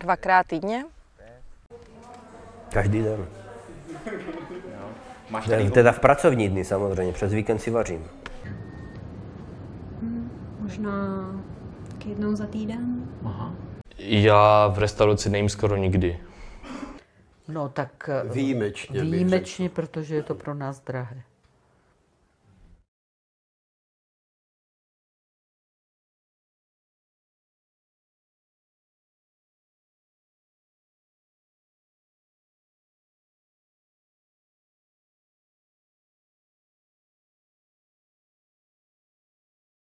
Dvakrát týdně? Každý den. Máš Teda- tady Teda v pracovní dny samozřejmě, přes víkend si vařím. Hmm, možná k jednou za týden. Aha. Já v restauraci nejím skoro nikdy. No tak Výjimečně eh, výjimečně, protože je to pro nás drahé.